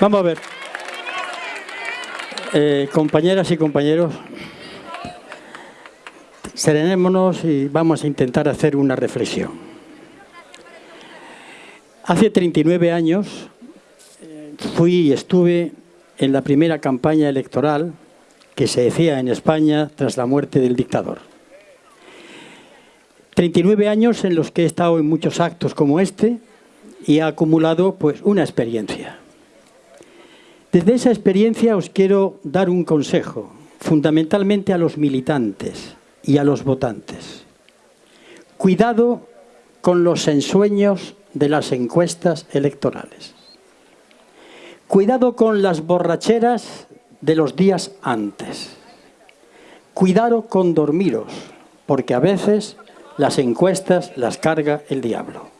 Vamos a ver. Eh, compañeras y compañeros, serenémonos y vamos a intentar hacer una reflexión. Hace 39 años eh, fui y estuve en la primera campaña electoral que se decía en España tras la muerte del dictador. 39 años en los que he estado en muchos actos como este y he acumulado pues, una experiencia. Desde esa experiencia os quiero dar un consejo, fundamentalmente a los militantes y a los votantes. Cuidado con los ensueños de las encuestas electorales. Cuidado con las borracheras de los días antes. Cuidado con dormiros, porque a veces las encuestas las carga el diablo.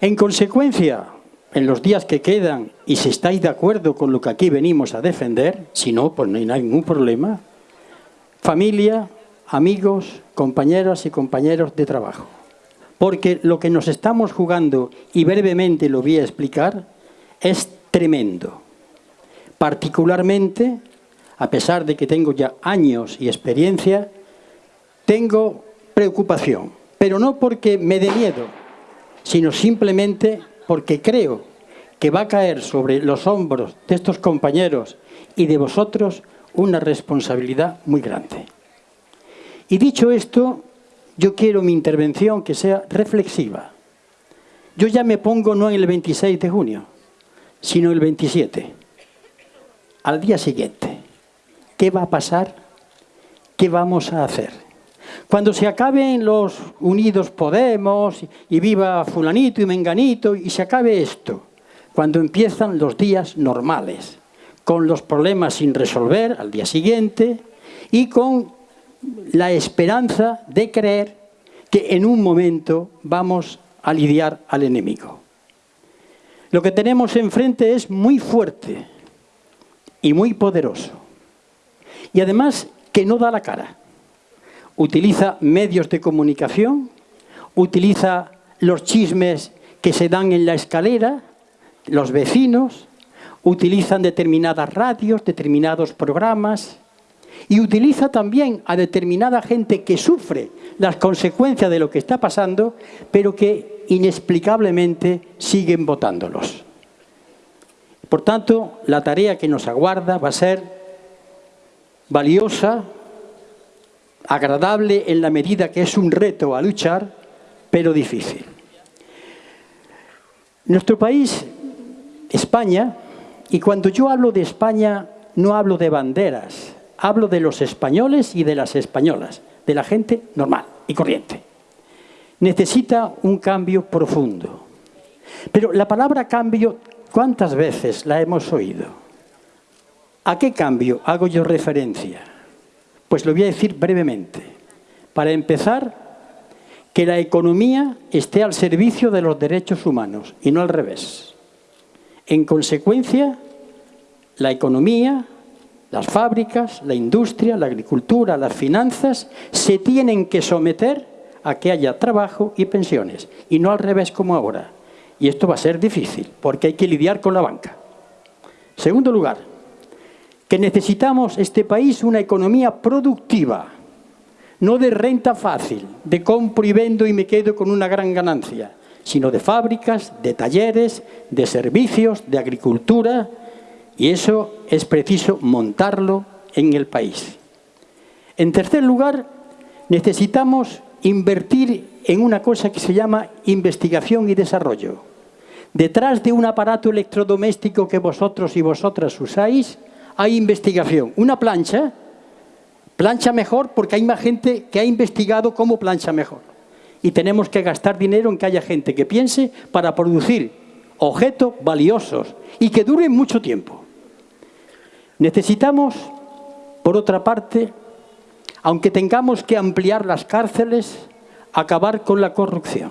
En consecuencia, en los días que quedan, y si estáis de acuerdo con lo que aquí venimos a defender, si no, pues no hay ningún problema, familia, amigos, compañeras y compañeros de trabajo. Porque lo que nos estamos jugando, y brevemente lo voy a explicar, es tremendo. Particularmente, a pesar de que tengo ya años y experiencia, tengo preocupación, pero no porque me dé miedo, sino simplemente porque creo que va a caer sobre los hombros de estos compañeros y de vosotros una responsabilidad muy grande. Y dicho esto, yo quiero mi intervención que sea reflexiva. Yo ya me pongo no en el 26 de junio, sino el 27 al día siguiente. ¿Qué va a pasar? ¿Qué vamos a hacer? Cuando se acaben los unidos Podemos y viva fulanito y menganito y se acabe esto, cuando empiezan los días normales, con los problemas sin resolver al día siguiente y con la esperanza de creer que en un momento vamos a lidiar al enemigo. Lo que tenemos enfrente es muy fuerte, y muy poderoso. Y además que no da la cara. Utiliza medios de comunicación, utiliza los chismes que se dan en la escalera, los vecinos, utilizan determinadas radios, determinados programas, y utiliza también a determinada gente que sufre las consecuencias de lo que está pasando, pero que inexplicablemente siguen votándolos. Por tanto, la tarea que nos aguarda va a ser valiosa, agradable en la medida que es un reto a luchar, pero difícil. Nuestro país, España, y cuando yo hablo de España no hablo de banderas, hablo de los españoles y de las españolas, de la gente normal y corriente. Necesita un cambio profundo. Pero la palabra cambio ¿Cuántas veces la hemos oído? ¿A qué cambio hago yo referencia? Pues lo voy a decir brevemente. Para empezar, que la economía esté al servicio de los derechos humanos y no al revés. En consecuencia, la economía, las fábricas, la industria, la agricultura, las finanzas, se tienen que someter a que haya trabajo y pensiones, y no al revés como ahora. Y esto va a ser difícil, porque hay que lidiar con la banca. Segundo lugar, que necesitamos este país una economía productiva, no de renta fácil, de compro y vendo y me quedo con una gran ganancia, sino de fábricas, de talleres, de servicios, de agricultura, y eso es preciso montarlo en el país. En tercer lugar, necesitamos invertir en una cosa que se llama investigación y desarrollo. Detrás de un aparato electrodoméstico que vosotros y vosotras usáis, hay investigación. Una plancha, plancha mejor porque hay más gente que ha investigado cómo plancha mejor. Y tenemos que gastar dinero en que haya gente que piense para producir objetos valiosos y que duren mucho tiempo. Necesitamos, por otra parte, aunque tengamos que ampliar las cárceles, acabar con la corrupción.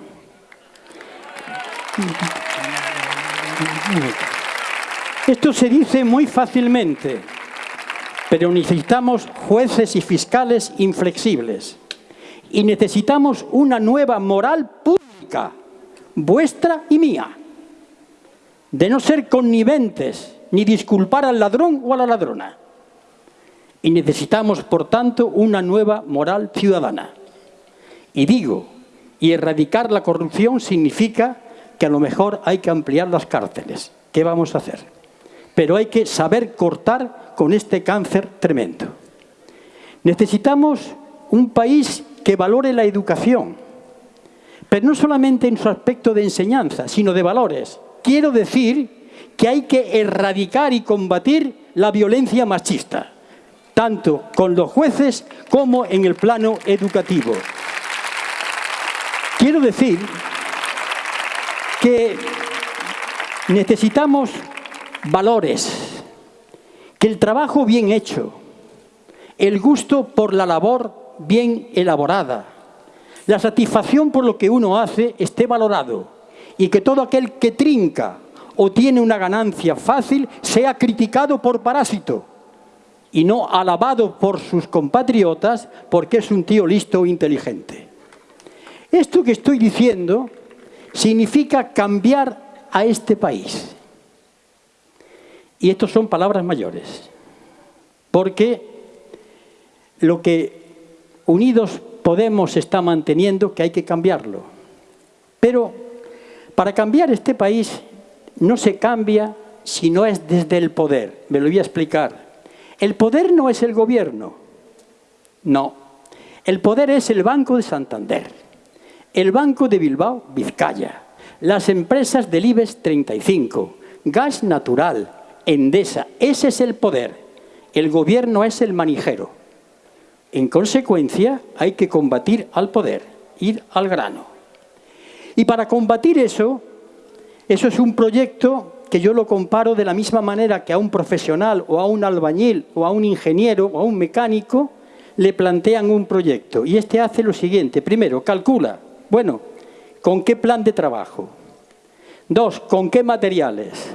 Esto se dice muy fácilmente, pero necesitamos jueces y fiscales inflexibles. Y necesitamos una nueva moral pública, vuestra y mía. de no ser conniventes ni disculpar al ladrón o a la ladrona. Y necesitamos, por tanto, una nueva moral ciudadana. Y digo, y erradicar la corrupción significa que a lo mejor hay que ampliar las cárceles. ¿Qué vamos a hacer? Pero hay que saber cortar con este cáncer tremendo. Necesitamos un país que valore la educación, pero no solamente en su aspecto de enseñanza, sino de valores. Quiero decir que hay que erradicar y combatir la violencia machista, tanto con los jueces como en el plano educativo. Quiero decir que necesitamos valores, que el trabajo bien hecho, el gusto por la labor bien elaborada, la satisfacción por lo que uno hace esté valorado y que todo aquel que trinca o tiene una ganancia fácil sea criticado por parásito y no alabado por sus compatriotas porque es un tío listo o inteligente. Esto que estoy diciendo significa cambiar a este país. Y estas son palabras mayores, porque lo que Unidos Podemos está manteniendo que hay que cambiarlo. Pero para cambiar este país no se cambia si no es desde el poder. Me lo voy a explicar. El poder no es el gobierno. No. El poder es el Banco de Santander, el Banco de Bilbao, Vizcaya, las empresas del IBEX 35, gas natural, Endesa. Ese es el poder. El gobierno es el manijero. En consecuencia, hay que combatir al poder, ir al grano. Y para combatir eso, eso es un proyecto que yo lo comparo de la misma manera que a un profesional o a un albañil o a un ingeniero o a un mecánico le plantean un proyecto. Y este hace lo siguiente. Primero, calcula, bueno, ¿con qué plan de trabajo? Dos, ¿con qué materiales?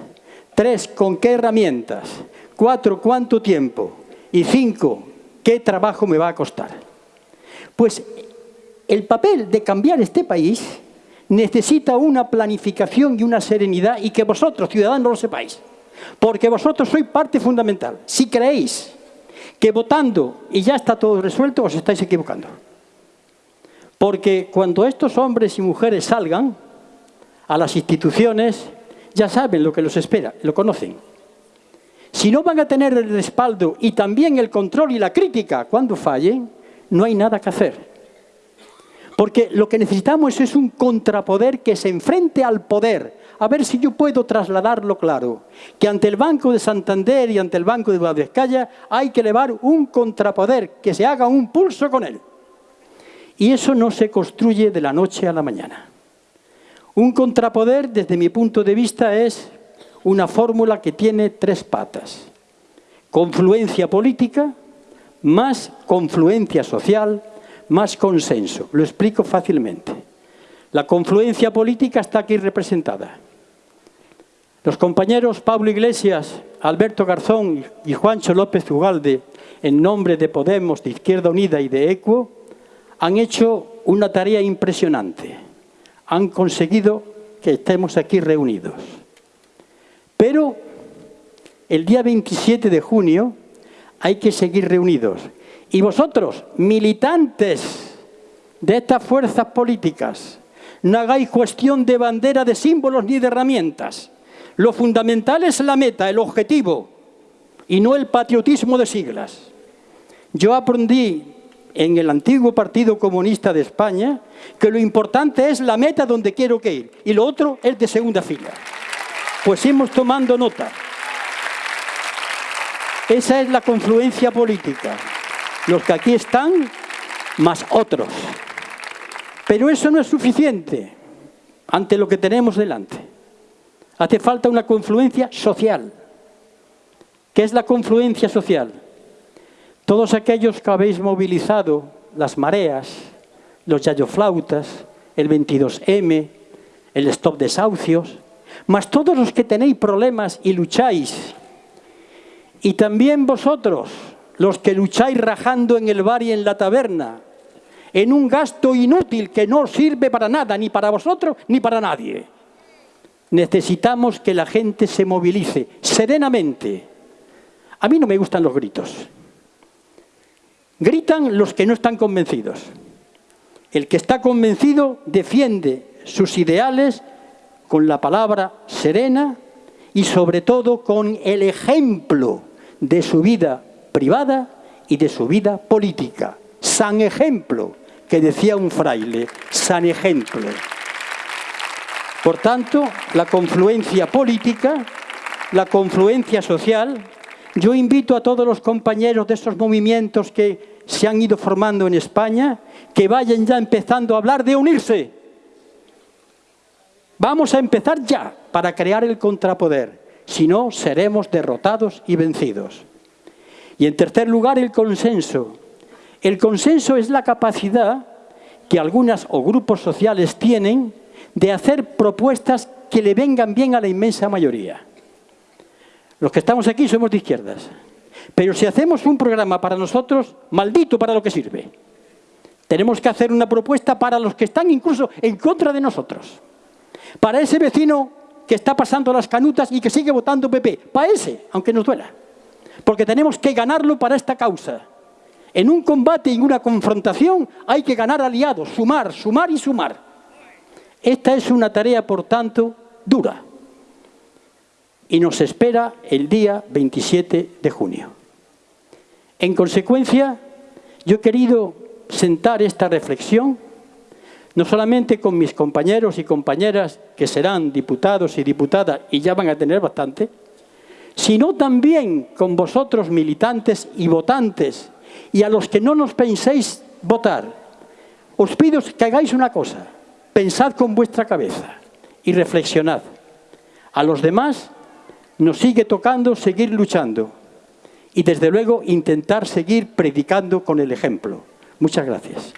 Tres, ¿con qué herramientas? Cuatro, ¿cuánto tiempo? Y cinco, ¿Qué trabajo me va a costar? Pues el papel de cambiar este país necesita una planificación y una serenidad y que vosotros, ciudadanos, lo sepáis. Porque vosotros sois parte fundamental. Si creéis que votando y ya está todo resuelto, os estáis equivocando. Porque cuando estos hombres y mujeres salgan a las instituciones, ya saben lo que los espera, lo conocen. Si no van a tener el respaldo y también el control y la crítica cuando fallen, no hay nada que hacer. Porque lo que necesitamos es un contrapoder que se enfrente al poder. A ver si yo puedo trasladarlo claro. Que ante el Banco de Santander y ante el Banco de Guadalajara hay que elevar un contrapoder, que se haga un pulso con él. Y eso no se construye de la noche a la mañana. Un contrapoder, desde mi punto de vista, es una fórmula que tiene tres patas. Confluencia política, más confluencia social, más consenso. Lo explico fácilmente. La confluencia política está aquí representada. Los compañeros Pablo Iglesias, Alberto Garzón y Juancho López Ugalde, en nombre de Podemos, de Izquierda Unida y de ECUO, han hecho una tarea impresionante. Han conseguido que estemos aquí reunidos. Pero el día 27 de junio hay que seguir reunidos. Y vosotros, militantes de estas fuerzas políticas, no hagáis cuestión de bandera, de símbolos ni de herramientas. Lo fundamental es la meta, el objetivo, y no el patriotismo de siglas. Yo aprendí en el antiguo Partido Comunista de España que lo importante es la meta donde quiero que ir, y lo otro es de segunda fila. Pues hemos tomando nota. Esa es la confluencia política. Los que aquí están, más otros. Pero eso no es suficiente ante lo que tenemos delante. Hace falta una confluencia social. ¿Qué es la confluencia social? Todos aquellos que habéis movilizado las mareas, los yayoflautas, el 22M, el stop desahucios, mas todos los que tenéis problemas y lucháis, y también vosotros, los que lucháis rajando en el bar y en la taberna, en un gasto inútil que no sirve para nada, ni para vosotros ni para nadie. necesitamos que la gente se movilice serenamente. A mí no me gustan los gritos. Gritan los que no están convencidos. El que está convencido defiende sus ideales con la palabra serena y sobre todo con el ejemplo de su vida privada y de su vida política. San ejemplo, que decía un fraile, san ejemplo. Por tanto, la confluencia política, la confluencia social, yo invito a todos los compañeros de estos movimientos que se han ido formando en España, que vayan ya empezando a hablar de unirse. Vamos a empezar ya para crear el contrapoder, si no seremos derrotados y vencidos. Y en tercer lugar, el consenso. El consenso es la capacidad que algunas o grupos sociales tienen de hacer propuestas que le vengan bien a la inmensa mayoría. Los que estamos aquí somos de izquierdas. Pero si hacemos un programa para nosotros, maldito para lo que sirve. Tenemos que hacer una propuesta para los que están incluso en contra de nosotros. Para ese vecino que está pasando las canutas y que sigue votando PP. Para ese, aunque nos duela porque tenemos que ganarlo para esta causa. En un combate y en una confrontación hay que ganar aliados, sumar, sumar y sumar. Esta es una tarea, por tanto, dura. Y nos espera el día 27 de junio. En consecuencia, yo he querido sentar esta reflexión, no solamente con mis compañeros y compañeras que serán diputados y diputadas y ya van a tener bastante, sino también con vosotros militantes y votantes, y a los que no nos penséis votar. Os pido que hagáis una cosa, pensad con vuestra cabeza y reflexionad. A los demás nos sigue tocando seguir luchando y desde luego intentar seguir predicando con el ejemplo. Muchas gracias.